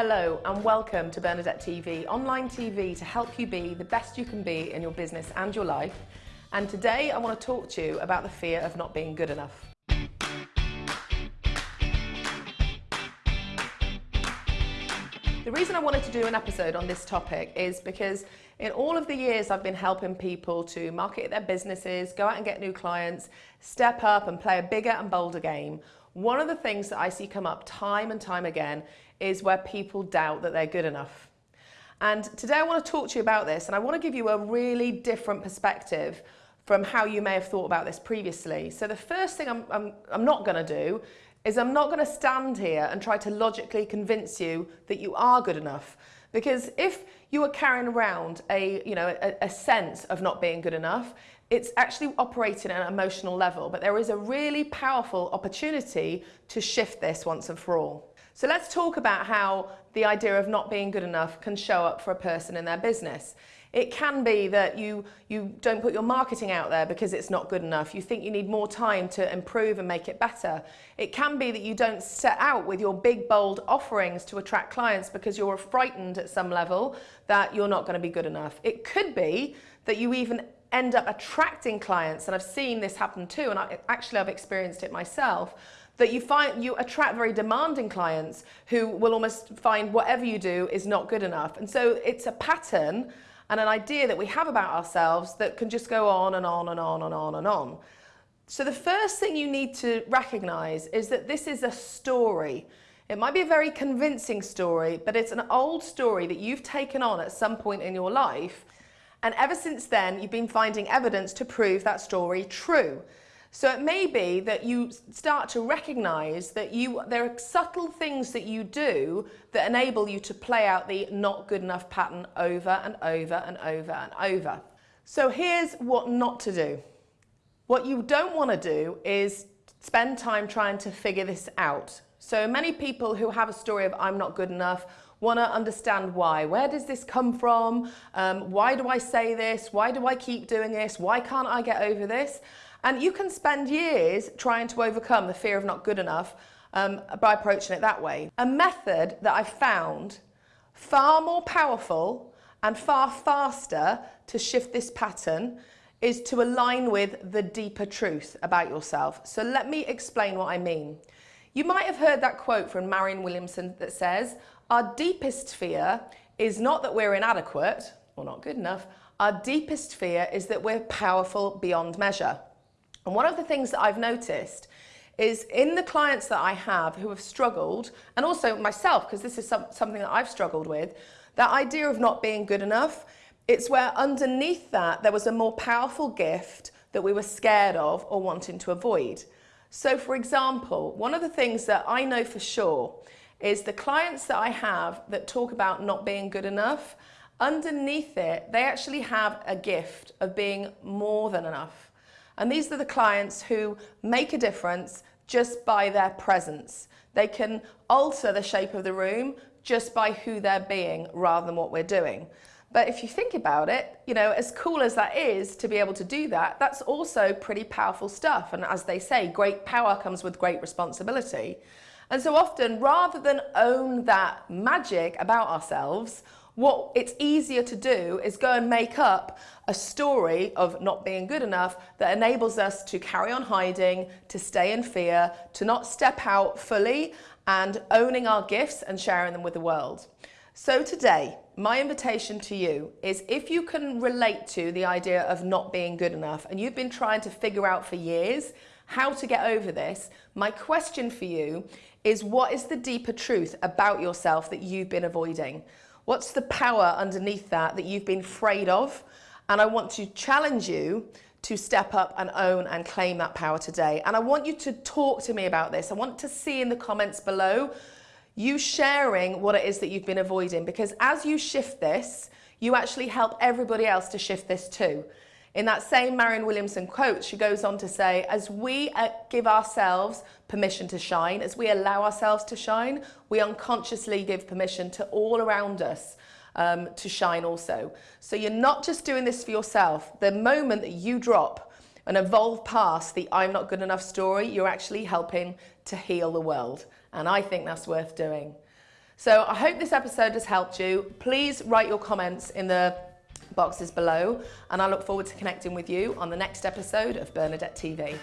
Hello and welcome to Bernadette TV, online TV to help you be the best you can be in your business and your life. And today I want to talk to you about the fear of not being good enough. The reason I wanted to do an episode on this topic is because in all of the years I've been helping people to market their businesses, go out and get new clients, step up and play a bigger and bolder game, one of the things that I see come up time and time again is where people doubt that they're good enough. And today I want to talk to you about this and I want to give you a really different perspective from how you may have thought about this previously. So the first thing I'm, I'm, I'm not going to do is I'm not going to stand here and try to logically convince you that you are good enough. Because if you are carrying around a, you know, a, a sense of not being good enough, it's actually operating at an emotional level, but there is a really powerful opportunity to shift this once and for all. So let's talk about how the idea of not being good enough can show up for a person in their business. It can be that you, you don't put your marketing out there because it's not good enough. You think you need more time to improve and make it better. It can be that you don't set out with your big, bold offerings to attract clients because you're frightened at some level that you're not going to be good enough. It could be that you even end up attracting clients, and I've seen this happen too, and I, actually I've experienced it myself, that you find you attract very demanding clients who will almost find whatever you do is not good enough. And so it's a pattern and an idea that we have about ourselves that can just go on and on and on and on and on. So the first thing you need to recognize is that this is a story. It might be a very convincing story, but it's an old story that you've taken on at some point in your life. And ever since then, you've been finding evidence to prove that story true. So it may be that you start to recognize that you there are subtle things that you do that enable you to play out the not good enough pattern over and over and over and over. So here's what not to do. What you don't want to do is spend time trying to figure this out. So many people who have a story of I'm not good enough want to understand why. Where does this come from? Um, why do I say this? Why do I keep doing this? Why can't I get over this? And you can spend years trying to overcome the fear of not good enough um, by approaching it that way. A method that I found far more powerful and far faster to shift this pattern is to align with the deeper truth about yourself. So let me explain what I mean. You might have heard that quote from Marianne Williamson that says, our deepest fear is not that we're inadequate or not good enough. Our deepest fear is that we're powerful beyond measure. And one of the things that I've noticed is in the clients that I have who have struggled, and also myself, because this is some, something that I've struggled with, that idea of not being good enough, it's where underneath that there was a more powerful gift that we were scared of or wanting to avoid. So for example, one of the things that I know for sure is the clients that I have that talk about not being good enough, underneath it, they actually have a gift of being more than enough. And these are the clients who make a difference just by their presence. They can alter the shape of the room just by who they're being rather than what we're doing. But if you think about it, you know, as cool as that is to be able to do that, that's also pretty powerful stuff. And as they say, great power comes with great responsibility. And so often, rather than own that magic about ourselves, what it's easier to do is go and make up a story of not being good enough that enables us to carry on hiding, to stay in fear, to not step out fully and owning our gifts and sharing them with the world. So today, my invitation to you is if you can relate to the idea of not being good enough and you've been trying to figure out for years how to get over this, my question for you is what is the deeper truth about yourself that you've been avoiding? What's the power underneath that that you've been afraid of? And I want to challenge you to step up and own and claim that power today. And I want you to talk to me about this. I want to see in the comments below you sharing what it is that you've been avoiding because as you shift this, you actually help everybody else to shift this too. In that same Marianne Williamson quote, she goes on to say, as we uh, give ourselves permission to shine, as we allow ourselves to shine, we unconsciously give permission to all around us um, to shine also. So you're not just doing this for yourself. The moment that you drop and evolve past the I'm not good enough story, you're actually helping to heal the world. And I think that's worth doing. So I hope this episode has helped you. Please write your comments in the boxes below and I look forward to connecting with you on the next episode of Bernadette TV.